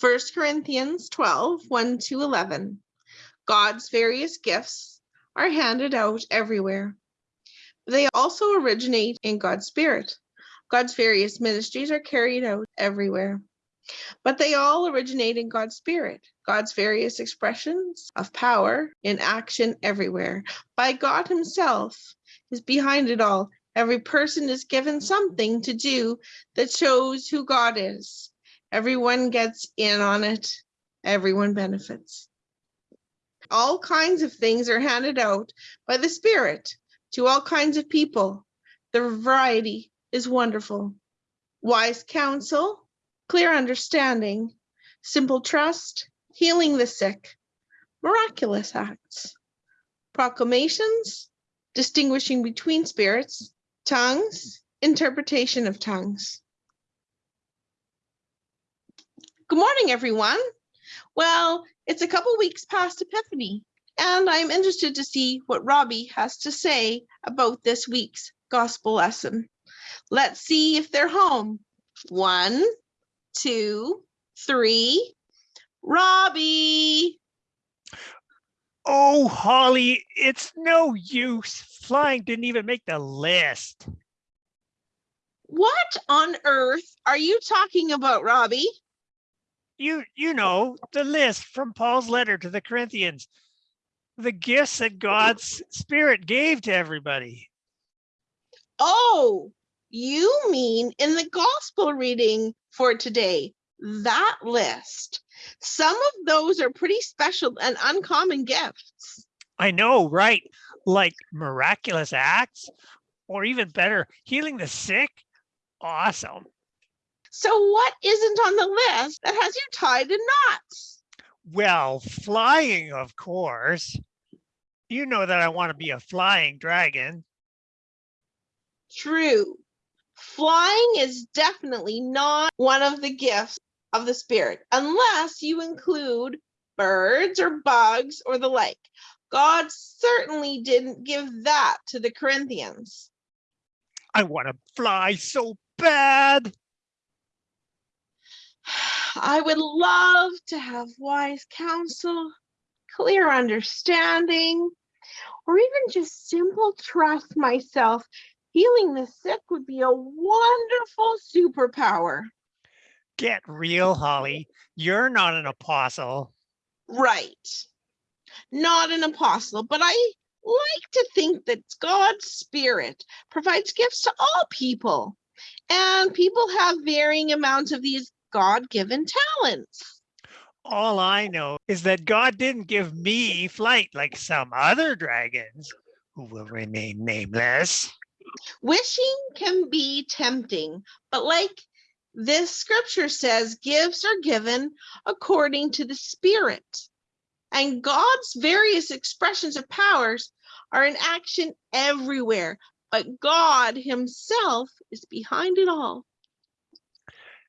1 Corinthians 12, 1 to 11. God's various gifts are handed out everywhere. They also originate in God's Spirit. God's various ministries are carried out everywhere. But they all originate in God's Spirit, God's various expressions of power in action everywhere. By God Himself is behind it all. Every person is given something to do that shows who God is. Everyone gets in on it. Everyone benefits. All kinds of things are handed out by the Spirit to all kinds of people. The variety is wonderful. Wise counsel, clear understanding, simple trust, healing the sick, miraculous acts, proclamations, distinguishing between spirits, tongues, interpretation of tongues. Good morning, everyone. Well, it's a couple weeks past Epiphany, and I'm interested to see what Robbie has to say about this week's gospel lesson. Let's see if they're home. One, two, three. Robbie. Oh, Holly, it's no use. Flying didn't even make the list. What on earth are you talking about, Robbie? You you know, the list from Paul's letter to the Corinthians. The gifts that God's spirit gave to everybody. Oh, you mean in the gospel reading for today, that list. Some of those are pretty special and uncommon gifts. I know, right? Like miraculous acts, or even better, healing the sick. Awesome. So what isn't on the list that has you tied in knots? Well, flying, of course. You know that I want to be a flying dragon. True. Flying is definitely not one of the gifts of the spirit, unless you include birds or bugs or the like. God certainly didn't give that to the Corinthians. I want to fly so bad. I would love to have wise counsel, clear understanding, or even just simple trust myself. Healing the sick would be a wonderful superpower. Get real, Holly. You're not an apostle. Right. Not an apostle, but I like to think that God's spirit provides gifts to all people. And people have varying amounts of these God-given talents. All I know is that God didn't give me flight like some other dragons who will remain nameless. Wishing can be tempting, but like this scripture says, gifts are given according to the Spirit. And God's various expressions of powers are in action everywhere, but God Himself is behind it all.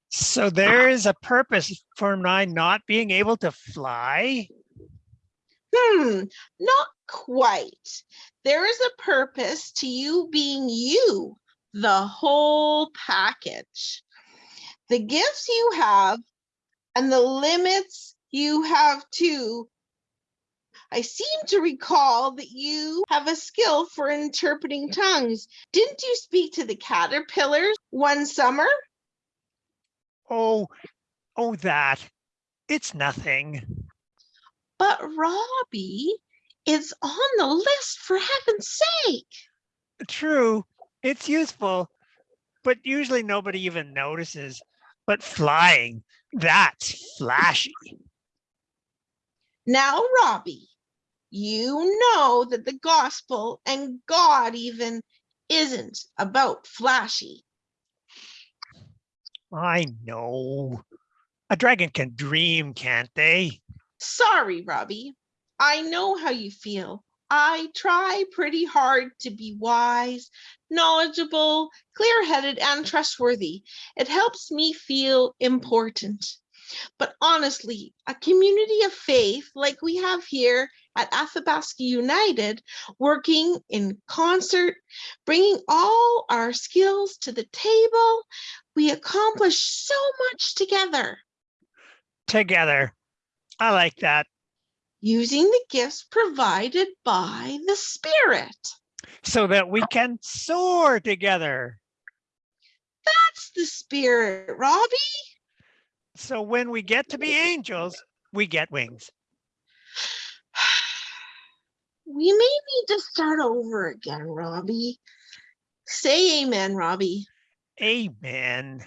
So there is a purpose for my not being able to fly? Hmm, not quite. There is a purpose to you being you, the whole package. The gifts you have and the limits you have too. I seem to recall that you have a skill for interpreting tongues. Didn't you speak to the caterpillars one summer? Oh, oh, that. It's nothing. But Robbie, it's on the list for heaven's sake. True, it's useful, but usually nobody even notices. But flying, that's flashy. Now, Robbie, you know that the gospel and God even isn't about flashy. I know. A dragon can dream, can't they? Sorry, Robbie. I know how you feel. I try pretty hard to be wise, knowledgeable, clear-headed, and trustworthy. It helps me feel important. But honestly, a community of faith like we have here at Athabasca United, working in concert, bringing all our skills to the table, we accomplish so much together. together. I like that. using the gifts provided by the Spirit. So that we can soar together. That's the Spirit, Robbie. So when we get to be angels, we get wings. We may need to start over again, Robbie. Say amen, Robbie. Amen.